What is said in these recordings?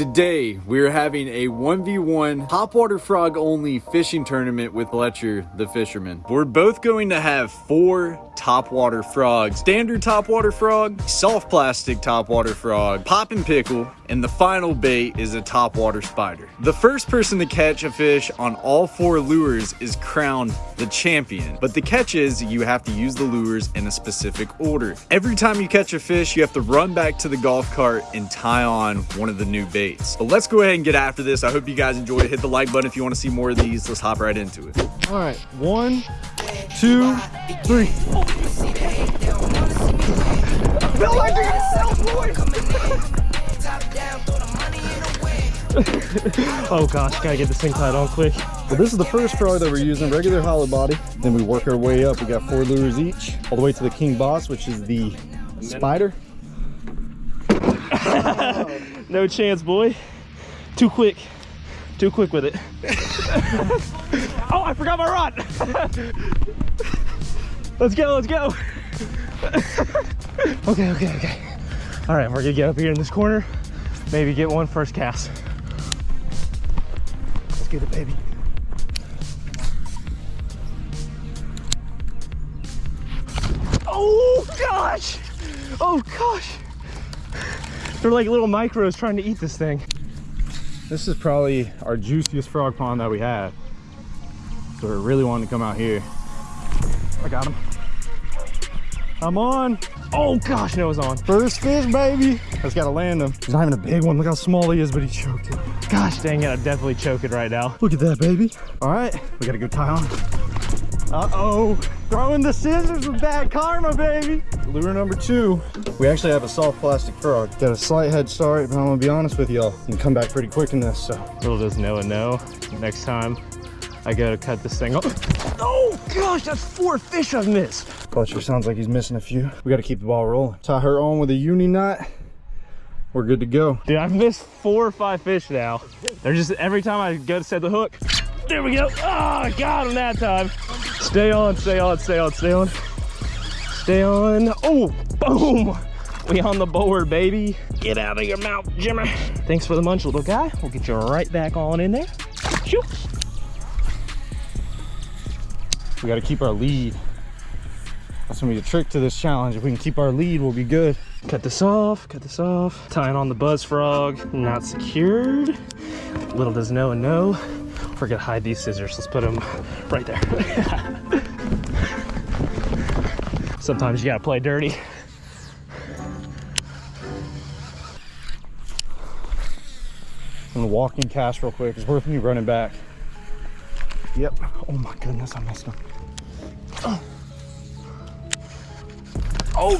Today, we're having a 1v1 topwater frog only fishing tournament with Fletcher, the fisherman. We're both going to have four topwater frogs. Standard topwater frog, soft plastic topwater frog, poppin' pickle, and the final bait is a topwater spider. The first person to catch a fish on all four lures is crowned the champion. But the catch is you have to use the lures in a specific order. Every time you catch a fish, you have to run back to the golf cart and tie on one of the new baits. But let's go ahead and get after this. I hope you guys enjoyed it. Hit the like button if you want to see more of these. Let's hop right into it. All right, one, two, three. feel like they're gonna sell oh gosh, gotta get this thing tied on quick. Well, this is the first frog that we're using, regular hollow body. Then we work our way up. We got four lures each, all the way to the king boss, which is the spider. no chance, boy. Too quick. Too quick with it. oh, I forgot my rod. let's go, let's go. okay, okay, okay. All right, we're gonna get up here in this corner. Maybe get one first cast. Let's get it, baby. Oh gosh! Oh gosh! They're like little micros trying to eat this thing. This is probably our juiciest frog pond that we have. So we're really wanting to come out here. I got him. I'm on. Oh gosh, no, it's on. First fish, baby. I just gotta land him. He's not even a big one. Look how small he is, but he choked it. Gosh dang it, I'm definitely choking right now. Look at that, baby. All right, we gotta go tie on. Uh-oh, throwing the scissors with bad karma, baby. Lure number two, we actually have a soft plastic frog. Got a slight head start, but I'm gonna be honest with y'all. You can come back pretty quick in this, so. Little does Noah know, next time I gotta cut this thing off. Oh gosh, that's four fish I've missed. Fletcher sounds like he's missing a few. We gotta keep the ball rolling. Tie her on with a uni knot. We're good to go. Dude, I've missed four or five fish now. They're just, every time I go to set the hook, there we go. Ah, oh, got him that time. Stay on, stay on, stay on, stay on. Stay on. Oh, boom. We on the board, baby. Get out of your mouth, Jimmer. Thanks for the munch, little guy. We'll get you right back on in there. Shoot. We got to keep our lead. That's gonna be the trick to this challenge. If we can keep our lead, we'll be good. Cut this off, cut this off. Tying on the buzz frog, not secured. Little does Noah know. We're gonna hide these scissors. Let's put them right there. Sometimes you gotta play dirty. I'm gonna walk in cast real quick. It's worth me running back. Yep. Oh my goodness, I missed him. Oh,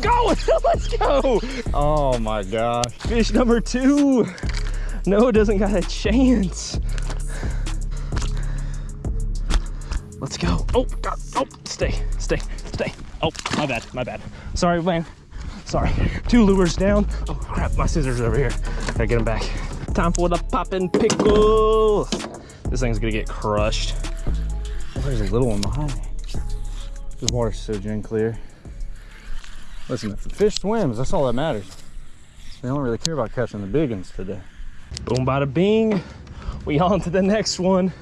go! Let's go! Oh my gosh. Fish number two. Noah doesn't got a chance. Let's go. Oh, God. Oh, stay, stay, stay. Oh, my bad, my bad. Sorry, man. Sorry. Two lures down. Oh, crap, my scissors are over here. Gotta get them back. Time for the poppin' pickle. This thing's gonna get crushed. Oh, there's a little one behind me. This water's so gin clear. Listen, if the fish swims, that's all that matters. They don't really care about catching the big ones today. Boom, bada bing. We on to the next one.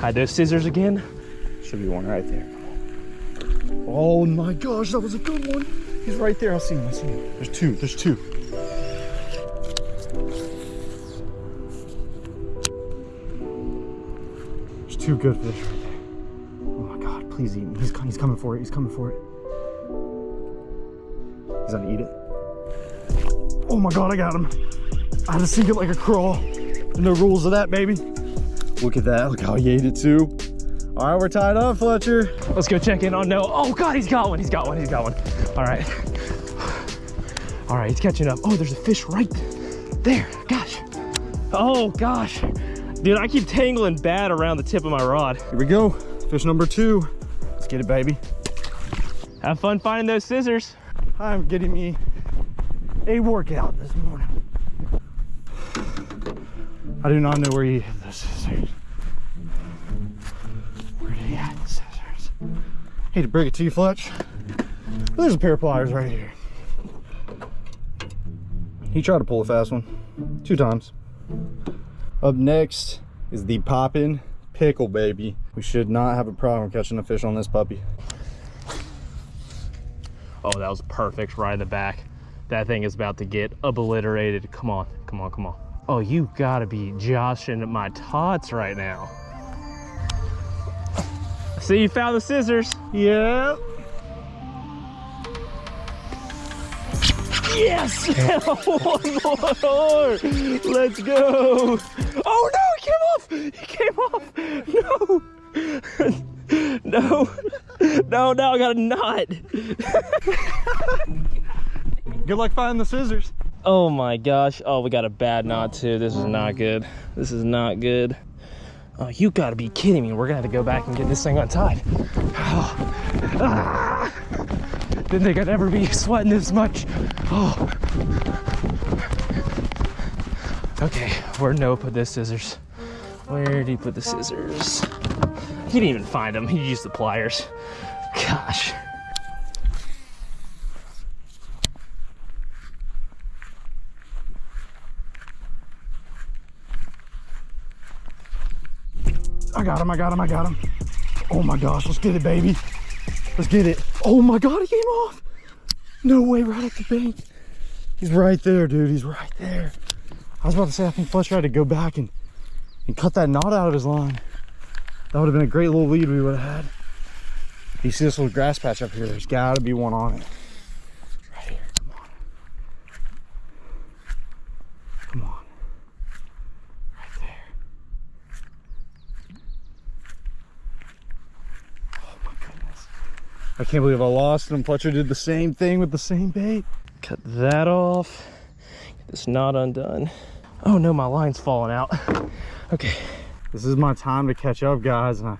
Hide those scissors again. Should be one right there. Oh my gosh, that was a good one. He's right there. I see him. I see him. There's two. There's two. There's two good fish right there. Oh my god, please eat me. He's, he's coming for it. He's coming for it. He's gonna eat it. Oh my god, I got him. I had to sink it like a crawl. No rules of that, baby. Look at that. Look how he ate it too. All right, we're tied up, Fletcher. Let's go check in on Noah. Oh God, he's got one. He's got one. He's got one. All right. All right, he's catching up. Oh, there's a fish right there. Gosh. Oh gosh. Dude, I keep tangling bad around the tip of my rod. Here we go. Fish number two. Let's get it, baby. Have fun finding those scissors. I'm getting me a workout this morning. I do not know where he hid the scissors. Where did he hide the scissors? Hate to break it to you, Fletch. But there's a pair of pliers right here. He tried to pull a fast one two times. Up next is the poppin' pickle, baby. We should not have a problem catching a fish on this puppy. Oh, that was perfect right in the back. That thing is about to get obliterated. Come on, come on, come on. Oh, you gotta be joshing my tots right now. See, you found the scissors. Yep. Yes! One more! Let's go! Oh no, he came off! He came off! No! no! No, Noah, I got a knot! Good luck finding the scissors. Oh my gosh. Oh, we got a bad knot too. This is not good. This is not good. Oh, you gotta be kidding me. We're gonna have to go back and get this thing untied. Oh. Ah. Didn't think I'd ever be sweating this much. Oh. Okay, where no put the scissors? Where did he put the scissors? He didn't even find them. He used the pliers. Gosh. I got him, I got him, I got him. Oh my gosh, let's get it, baby. Let's get it. Oh my God, he came off. No way, right at the bank. He's right there, dude. He's right there. I was about to say, I think Fletcher had to go back and, and cut that knot out of his line. That would have been a great little lead we would have had. You see this little grass patch up here? There's got to be one on it. Right here. Come on. Come on. Right there. Oh my goodness. I can't believe I lost him. Fletcher did the same thing with the same bait. Cut that off. Get this knot undone. Oh no, my line's falling out. Okay, This is my time to catch up, guys, and I,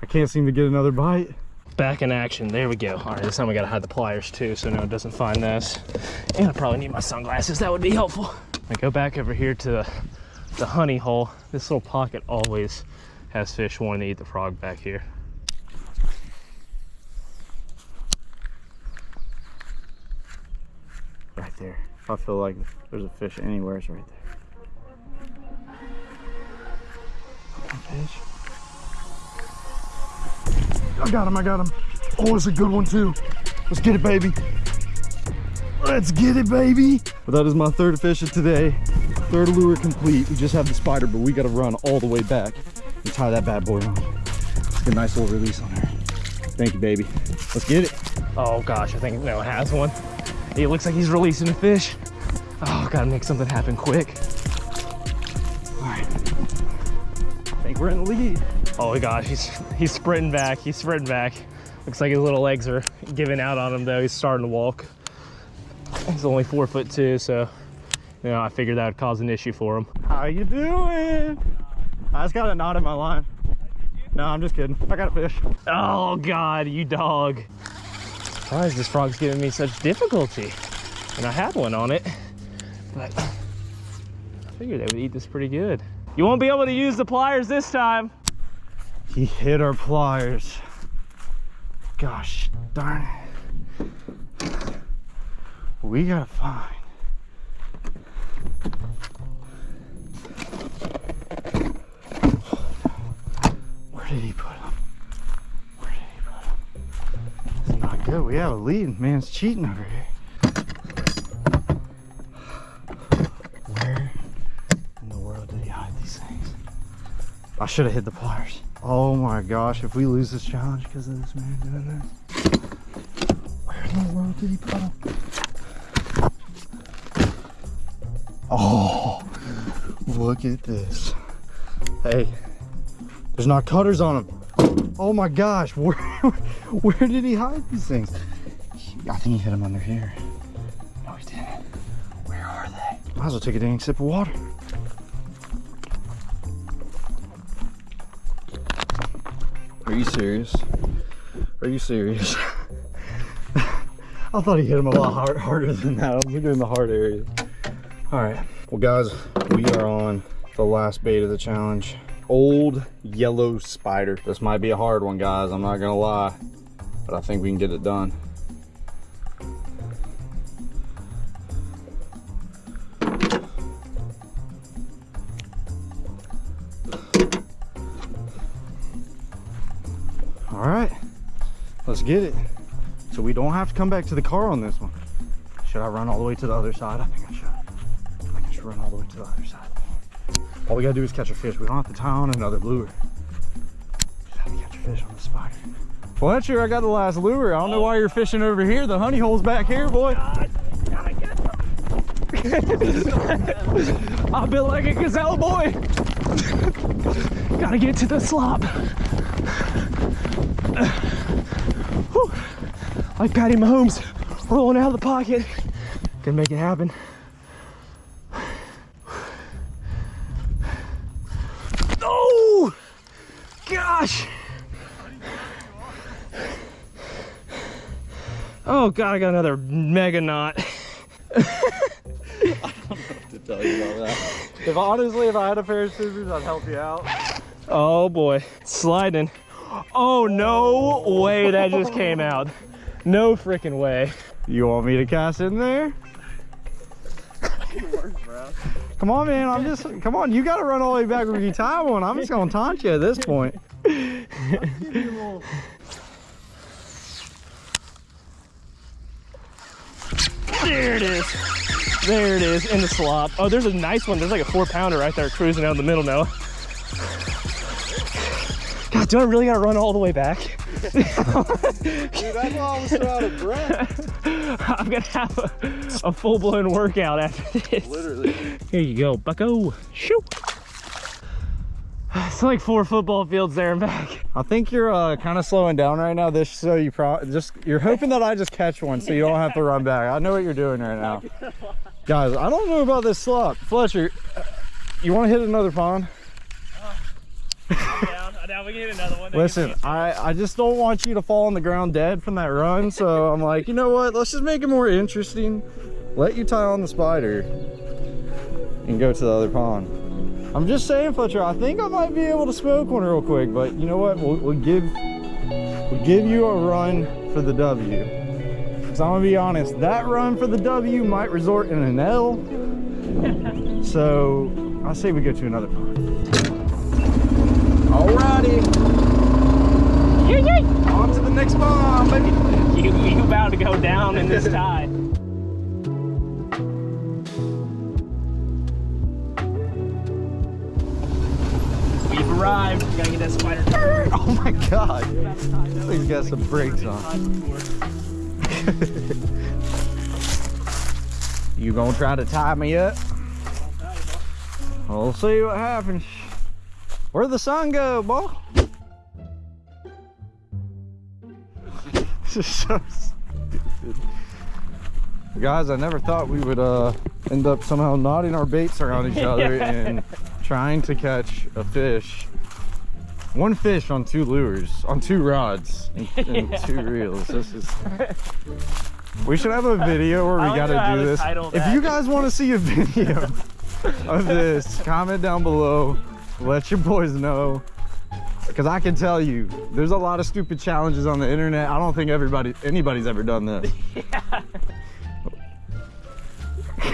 I can't seem to get another bite. back in action. There we go. All right, this time we gotta hide the pliers too, so no it doesn't find this. And I probably need my sunglasses. That would be helpful. I go back over here to the, the honey hole. This little pocket always has fish wanting to eat the frog back here. Right there. I feel like there's a fish anywhere, it's right there. I got him, I got him. Oh, it's a good one too. Let's get it, baby. Let's get it, baby. But that is my third fish of today. Third lure complete. We just have the spider, but we got to run all the way back and tie that bad boy on. Let's get a nice little release on her. Thank you, baby. Let's get it. Oh gosh, I think Noah has one. It looks like he's releasing a fish. Oh, gotta make something happen quick. All right. We're in the lead. Oh gosh, he's he's sprinting back. He's sprinting back. Looks like his little legs are giving out on him though. He's starting to walk. He's only four foot two, so you know I figured that would cause an issue for him. How you doing? I just got a knot in my line. No, I'm just kidding. I got a fish. Oh God, you dog! Why is this frog's giving me such difficulty? And I had one on it, but I figured they would eat this pretty good. You won't be able to use the pliers this time. He hit our pliers. Gosh darn it. We gotta find. Where did he put him? Where did he put him? Is not good. We have a lead. Man's cheating over here. I should have hit the pliers. Oh my gosh, if we lose this challenge because of this man doing this. Where in the world did he put them? Oh, look at this. Hey, there's not cutters on them. Oh my gosh, where, where did he hide these things? I think he hid them under here. No, he didn't. Where are they? Might as well take a dang sip of water. You serious? Are you serious? I thought he hit him a lot hard, harder than that. Was doing the hard area. All right. Well, guys, we are on the last bait of the challenge. Old yellow spider. This might be a hard one, guys. I'm not going to lie. But I think we can get it done. Get it. So we don't have to come back to the car on this one. Should I run all the way to the other side? I think I should. I should run all the way to the other side. All we gotta do is catch a fish. We don't have to tie on another lure. Just have to catch a fish on the spider. Fletcher, I got the last lure. I don't know why you're fishing over here. The honey hole's back here, boy. I feel like a gazelle boy. Gotta get to the slop. Like Patty Mahomes rolling out of the pocket. Can make it happen. Oh, gosh. Oh God, I got another mega knot. to tell you about that. If honestly, if I had a pair of scissors, I'd help you out. Oh boy, sliding. Oh no way that just came out. No freaking way. You want me to cast in there? Come on, man. I'm just. Come on. You got to run all the way back when you tie one. I'm just gonna taunt you at this point. There it is. There it is in the slop. Oh, there's a nice one. There's like a four pounder right there cruising out in the middle now. God, do I really gotta run all the way back? Dude, I was so out of breath. I'm gonna have a, a full-blown workout after this. Literally. Here you go, bucko. Shoot. It's like four football fields there and back. I think you're uh, kind of slowing down right now. This so you pro just you're hoping that I just catch one so you don't have to run back. I know what you're doing right now, guys. I don't know about this slop, Fletcher. uh, You want to hit another pond? Down. Now we can hit another one. Listen, I, I just don't want you to fall on the ground dead from that run. So I'm like, you know what? Let's just make it more interesting. Let you tie on the spider and go to the other pond. I'm just saying, Fletcher, I think I might be able to smoke one real quick, but you know what? We'll, we'll give we'll give you a run for the W. Because I'm gonna be honest, that run for the W might resort in an L. so I say we go to another pond. Alrighty. Yay, yay. On to the next pond, baby. You, you about to go down in this tide. We've arrived. We gotta get that spider. Oh my god. He's got some brakes on. You gonna try to tie me up? We'll see what happens. Where'd the sun go, boy? This is so stupid. Guys, I never thought we would uh, end up somehow knotting our baits around each other and trying to catch a fish. One fish on two lures, on two rods, and, and two reels. This is. We should have a video where we gotta do this. If you guys want to see a video of this, comment down below. Let your boys know. Because I can tell you, there's a lot of stupid challenges on the internet. I don't think everybody, anybody's ever done this. yeah.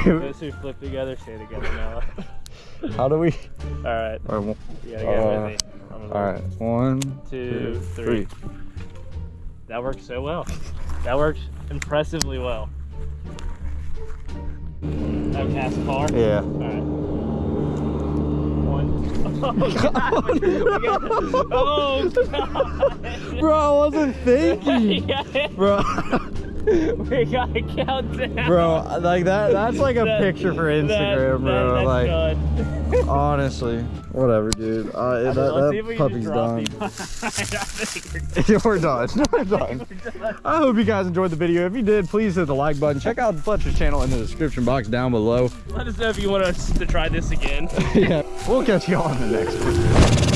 Those who flip together stay together now. How do we? All right. All right. You gotta get uh, busy. All right. One, two, two three. three. That worked so well. That worked impressively well. That cast far. Yeah. All right. Oh God! We oh God! Bro, I wasn't thinking. Bro, we got a countdown. bro, like that. That's like a That- picture for Instagram, bro. that- that's like, done. honestly, whatever, dude. Uh, that Let's see if that puppy's done. these. I think we're done. We're done. I hope you guys enjoyed the video. If you did, please hit the like button. Check out Fletcher's channel in the description box down below. Let us know if you want us to try this again. yeah, we'll catch you on the next one.